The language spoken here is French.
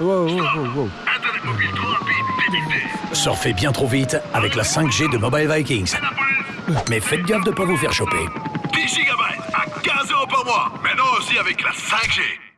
Wow, wow, wow, wow. Internet mobile trop rapide. Surfez bien trop vite avec la 5G de Mobile Vikings. Mais faites gaffe de ne pas vous faire choper. 10 gigabytes à 15 euros par mois. Maintenant aussi avec la 5G.